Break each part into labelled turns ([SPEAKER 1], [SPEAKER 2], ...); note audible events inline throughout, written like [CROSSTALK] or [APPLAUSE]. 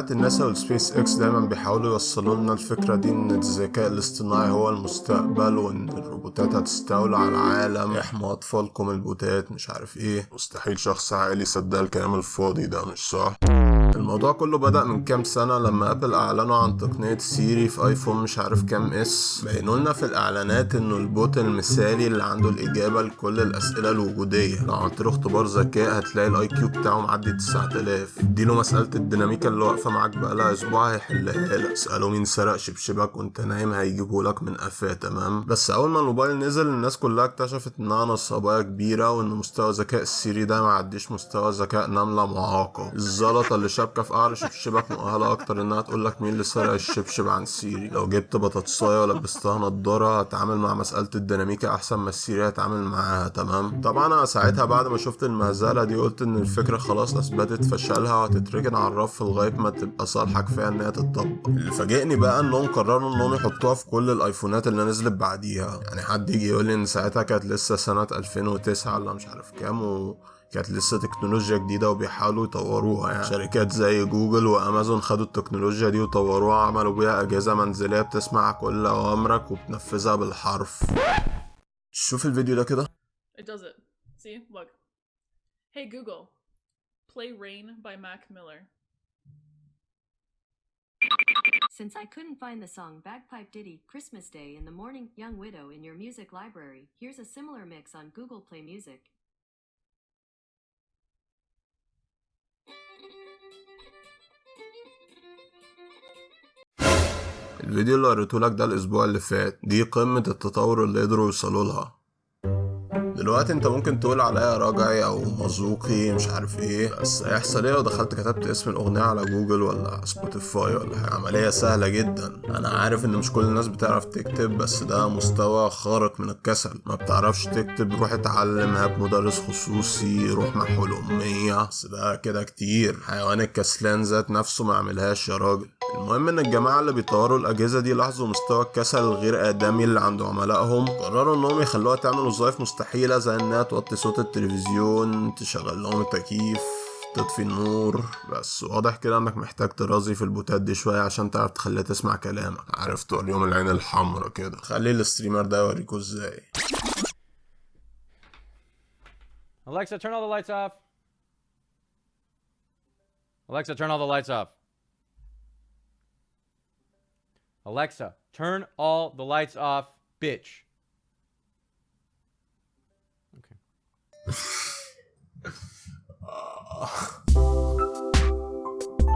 [SPEAKER 1] جماعة الناسا والسبيس إكس دايما بيحاولوا يوصلوا لنا الفكرة دي إن الذكاء الاصطناعي هو المستقبل وإن الروبوتات هتستولى على العالم. إحموا أطفالكم البوتات مش عارف إيه. مستحيل شخص عاقل يصدق الكلام الفاضي ده مش صح؟ الموضوع كله بدأ من كام سنة لما Apple أعلنوا عن تقنية Siri في iPhone مش عارف كام S بينوا لنا في الإعلانات إنه ال bot المثالي اللي عنده الإجابة لكل الأسئلة الوجودية. لو عملت له اختبار ذكاء هتلاقي ال IQ بتاعه معدي 9000 اديله مسألة الديناميكا اللي واقفة معاك بقالها أسبوع هيحلها لك. اسأله مين سرق شبشبك وانت نايم هيجيبه لك من قفاه تمام؟ بس أول ما الموبايل نزل الناس كلها اكتشفت إنها نصباية كبيرة وإن مستوى ذكاء ال Siri ده معديش مستوى ذكاء نملة معاقة. الزلطة اللي شابكة في قعر شبشبك مؤهلة أكتر إنها تقول لك مين اللي سرق الشبشب عن Siri. لو جبت بطاطساية ولبستها نضارة هتعامل مع مسألة الديناميكا أحسن ما ال Siri هتعامل معاها تمام؟ طبعا أنا ساعتها بعد ما شفت المهزلة دي قلت إن الفكرة خلاص أثبتت فشلها وهتتركن على الرف لغاية ما تبقى صالحة كفاية إن هي تتطبق. اللي فاجئني بقى انهم قرروا إنهم يحطوها في كل الآيفونات اللي نزلت بعديها. يعني حد يجي يقول لي إن ساعتها كانت لسه سنة 2009 ولا مش عارف كام و... كانت لسه تكنولوجيا جديدة وبيحاولوا يطوروها يعني شركات زي جوجل وأمازون خدوا التكنولوجيا دي وطوروها عملوا بيها أجهزة منزلية بتسمع كل أوامرك وبتنفذها بالحرف شوف الفيديو ده كده
[SPEAKER 2] It does it. See? Look. Hey Google, play Rain by Mac Miller.
[SPEAKER 3] Since I couldn't find the song Bagpipe Ditty Christmas Day in the Morning Young Widow in your music library, here's a similar mix on Google Play Music.
[SPEAKER 1] الفيديو اللي وريتهولك ده الأسبوع اللي فات دي قمة التطور اللي قدروا يوصلوا لها. دلوقتي انت ممكن تقول عليا رجعي أو مذوقي مش عارف إيه. بس هيحصل إيه لو دخلت كتبت اسم الأغنية على جوجل ولا Spotify ولا حاجة. عملية سهلة جدا. أنا عارف إن مش كل الناس بتعرف تكتب بس ده مستوى خارق من الكسل. ما بتعرفش تكتب روح اتعلم هات مدرس خصوصي روح محو الاميه بس ده كده كتير. حيوان الكسلان ذات نفسه ما عملهاش يا راجل. المهم إن الجماعة اللي بيطوروا الأجهزة دي لاحظوا مستوى الكسل الغير آدمي اللي عند عملائهم. قرروا إنهم يخلوها تعمل وظائف مستحيلة. زي انها توطي صوت التلفزيون تشغل لهم التكييف تطفي النور بس واضح كده انك محتاج ترازي في البوتات دي شوية عشان تعرف تخليها تسمع كلامك عارف توريهم العين الحمرا كده خلي ال streamer ده يوريكوا إزاي
[SPEAKER 4] Alexa, turn all the lights off. Alexa, turn all the lights off. Alexa, turn all the lights off, bitch. [LAUGHS]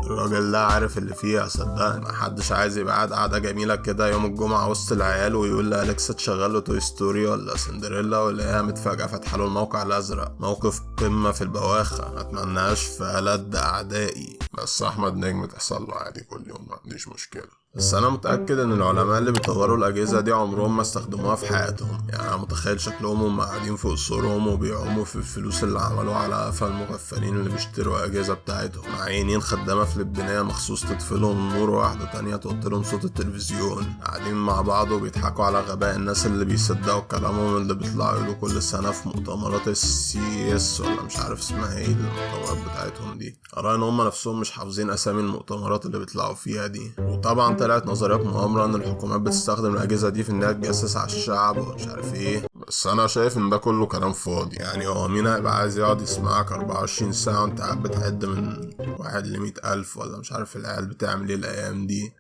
[SPEAKER 1] الراجل ده عارف اللي فيها صدقني. محدش عايز يبقى قاعد قاعدة جميلة كده يوم الجمعة وسط العيال ويقول لأليكسا تشغل له توي ستوري ولا سندريلا ولا هي متفاجئة فاتحة له الموقع الأزرق. موقف قمة في البواخة متمناش في ألد أعدائي. بس أحمد نجم تحصل له عادي كل يوم ما عنديش مشكلة. بس أنا متأكد إن العلماء اللي بيطوروا الأجهزة دي عمرهم ما استخدموها في حياتهم. يعني أنا متخيل شكلهم هم قاعدين في قصورهم وبيعوموا في الفلوس اللي عملوها على قفا المغفلين اللي بيشتروا الاجهزه بتاعتهم. معينين خدامة فلبينيه مخصوص تطفي لهم النور وواحده تانية توطي لهم صوت التلفزيون. قاعدين مع بعض وبيضحكوا على غباء الناس اللي بيصدقوا كلامهم اللي بيطلعوا يقولوا كل سنة في مؤتمرات السي إس ولا مش عارف اسمها إيه المؤتمرات بتاعتهم دي. ارى إن هم نفسهم مش حافظين أسامي المؤتمرات اللي بيطلعوا فيها دي. وطبعا طلعت نظريات مؤامرة إن الحكومات بتستخدم الأجهزة دي في إنها تجسس على الشعب ومش عارف إيه. بس أنا شايف إن ده كله كلام فاضي. يعني هو مين هيبقى عايز يقعد يسمعك 24 ساعة وأنت قاعد بتعد من واحد لمية ألف ولا مش عارف العيال بتعمل إيه الأيام دي؟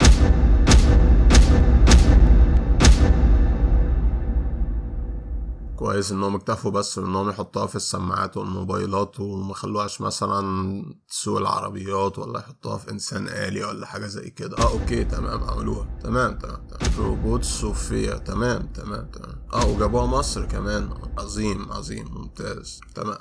[SPEAKER 1] كويس انهم اكتفوا بس انهم يحطوها في السماعات والموبايلات وما خلوهاش مثلا تسوق العربيات ولا يحطوها في إنسان آلي ولا حاجة زي كده. آه أوكي تمام عملوها. تمام تمام تمام. روبوت صوفيا. تمام تمام تمام. آه وجابوها مصر كمان. عظيم عظيم ممتاز. تمام.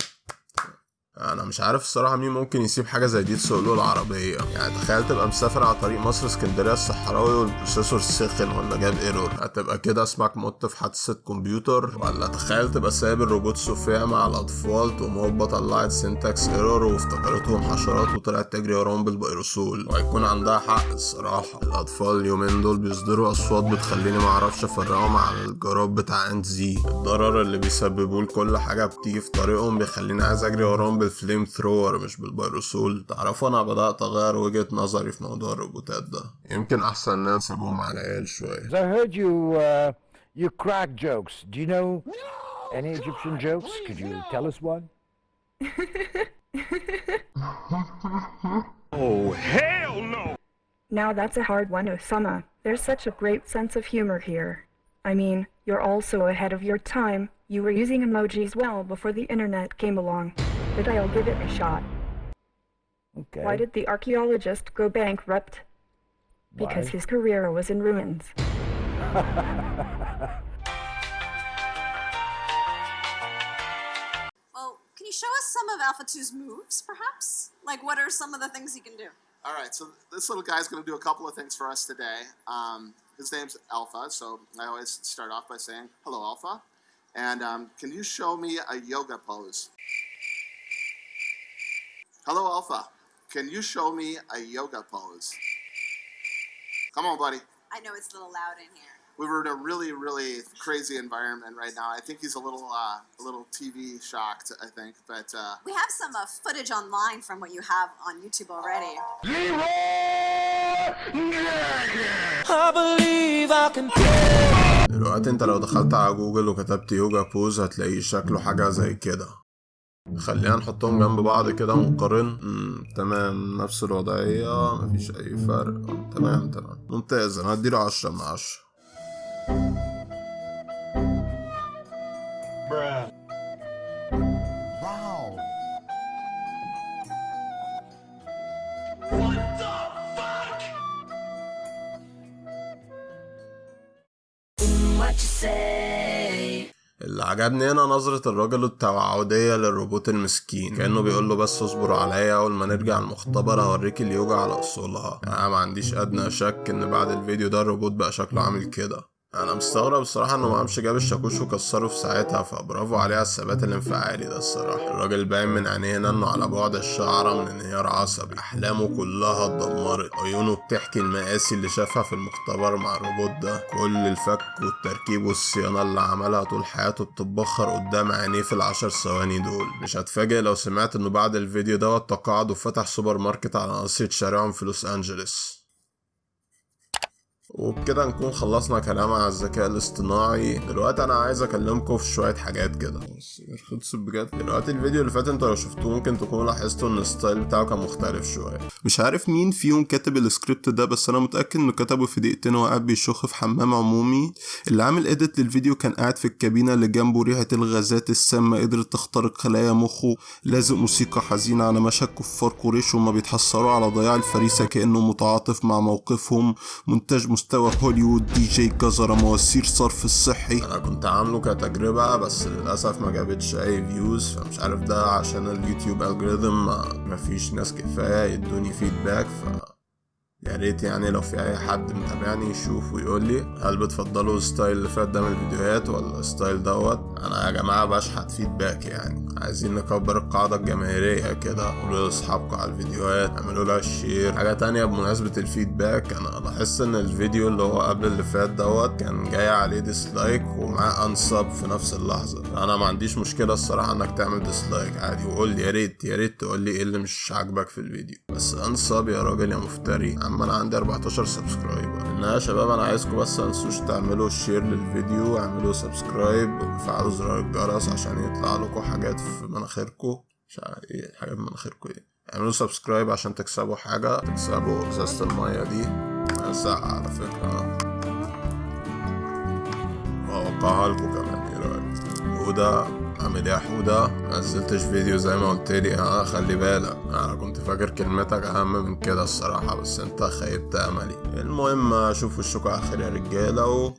[SPEAKER 1] أنا مش عارف الصراحة مين ممكن يسيب حاجة زي دي تسوق له العربية. يعني تخيل تبقى مسافر على طريق مصر اسكندرية الصحراوي وال processor سخن ولا جاب error. هتبقى كده اسمك مت في حادثة كمبيوتر؟ ولا تخيل تبقى سايب الروبوت صوفيا مع الأطفال تقوم هوبا طلعت syntax error وافتكرتهم حشرات وطلعت تجري وراهم بالفيروسول وهيكون عندها حق الصراحة. الأطفال اليومين دول بيصدروا أصوات بتخليني معرفش أفرقهم عن الجراد بتاع انت زي الضرر اللي بيسببوه لكل حاجة بتيجي في طريقهم بيخليني عايز أجري وراهم بال flamethrower مش بالبيروسول تعرفوا أنا بدأت اغير وجهة نظري في موضوع الروبوتات ده يمكن احسن ناس نسيبهم على العيال شوية
[SPEAKER 5] I heard you, uh, you crack jokes. Do you know any Egyptian jokes? Could you tell us one?
[SPEAKER 6] Now that's a hard one, Osama. There's such a great sense of humor here. I mean, you're also ahead of your time. You were using emojis well before the internet came along. But I'll give it a shot.
[SPEAKER 5] Okay.
[SPEAKER 6] Why did the archaeologist go bankrupt? Because
[SPEAKER 5] Why?
[SPEAKER 6] his career was in ruins. [LAUGHS]
[SPEAKER 7] Well, can you show us some of Alpha 2's moves, perhaps? Like, what are some of the things he can do?
[SPEAKER 8] All right, so this little guy's going to do a couple of things for us today. Um, his name's Alpha, so I always start off by saying, Hello, Alpha. And um, can you show me a yoga pose? Hello, Alpha. Can you show me a yoga pose? Come on, buddy.
[SPEAKER 7] I know it's a little loud in here.
[SPEAKER 8] We were in a really, really crazy environment right now. I think he's a little, uh, a little TV shocked. I think, but uh,
[SPEAKER 7] We have some uh, footage online from what you have on YouTube already.
[SPEAKER 1] دلوقتي انت لو دخلت على جوجل وكتبت يوجا بوز هتلاقيه شكله حاجة زي كده خلينا نحطهم جنب بعض كده ونقارن تمام نفس الوضعية مفيش أي فرق. تمام تمام. ممتاز أنا هديله عشرة من عشرة.
[SPEAKER 5] Wow.
[SPEAKER 1] اللي عجبني هنا نظرة الراجل التوعدية للروبوت المسكين. كأنه بيقول له بس اصبروا عليا أول ما نرجع المختبر هوريك اليوجا على أصولها. يعني أنا ما عنديش أدنى شك إن بعد الفيديو ده الروبوت بقى شكله عامل كده. أنا مستغرب الصراحة إنه ما قامش جاب الشاكوش وكسره في ساعتها فبرافو عليه الثبات الانفعالي ده الصراحة. الراجل باين من عينيه إنه على بعد الشعرة من انهيار عصبي. أحلامه كلها اتدمرت. عيونه بتحكي المآسي اللي شافها في المختبر مع الروبوت ده. كل الفك والتركيب والصيانة اللي عملها طول حياته بتتبخر قدام عينيه في العشر ثواني دول. مش هتفاجئ لو سمعت انه بعد الفيديو دوت تقاعد وفتح سوبر ماركت على ناصية شارعهم في لوس أنجلوس. وبكده نكون خلصنا كلام عن الذكاء الاصطناعي. دلوقتي أنا عايز أكلمكم في شوية حاجات كده. خلص بجد. دلوقتي الفيديو اللي فات أنتوا لو شفتوه ممكن تكونوا لاحظتوا إن ال style بتاعه كان مختلف شوية. مش عارف مين فيهم كاتب السكريبت ده بس أنا متأكد إنه كتبه في دقيقتين وهو قاعد بيشخ في حمام عمومي. اللي عامل edit للفيديو كان قاعد في الكابينة اللي جنبه ريحة الغازات السامة قدرت تخترق خلايا مخه. لازق موسيقى حزينة على مشهد كفار قريش وهما بيتحسروا على ضياع الفريسة كأنه متعاطف مع موقفهم. مونتاج مستوى هوليوود دي جي جزرة مواسير صرف الصحي أنا كنت عامله كتجربة بس للأسف ما جابتش أي views فمش عارف ده عشان اليوتيوب algorithm ما فيش ناس كفاية يدوني feedback ف يا ريت يعني لو في أي حد متابعني يشوف ويقول لي هل بتفضلوا ال style اللي فات ده من الفيديوهات ولا ال style دوت؟ أنا يا جماعة بشحت feedback يعني. عايزين نكبر القاعدة الجماهيرية كده. قولوا لأصحابكم على الفيديوهات اعملوا لها share حاجة تانية بمناسبة ال feedback أنا لاحظت إن الفيديو اللي هو قبل اللي فات دوت كان جاي عليه dislike ومعاه unsub في نفس اللحظة. أنا ما عنديش مشكلة الصراحة إنك تعمل dislike عادي. وقول لي يا ريت يا ريت تقول لي إيه اللي مش عاجبك في الفيديو. بس unsub يا راجل يا مفتري. اما أنا عندي 14 subscriber انها يا شباب أنا عايزكم بس متنسوش تعملوا share للفيديو اعملوا subscribe وفعلوا زرار الجرس عشان يطلع لكم حاجات في مناخيركم. مش عارف إيه حاجات في مناخيركم إيه. اعملوا subscribe عشان تكسبوا حاجة. تكسبوا إزازة المية دي. ساعة على فكرة. وأوقعها لكم كمان. إيه رأيك؟ حودة إيه يا حودة منزلتش فيديو زي ما قلت لي. ها خلي بالك. أنا كنت فاكر كلمتك أهم من كده الصراحة بس أنت خيبت أملي. المهم أشوف وشكوا خير يا رجالة و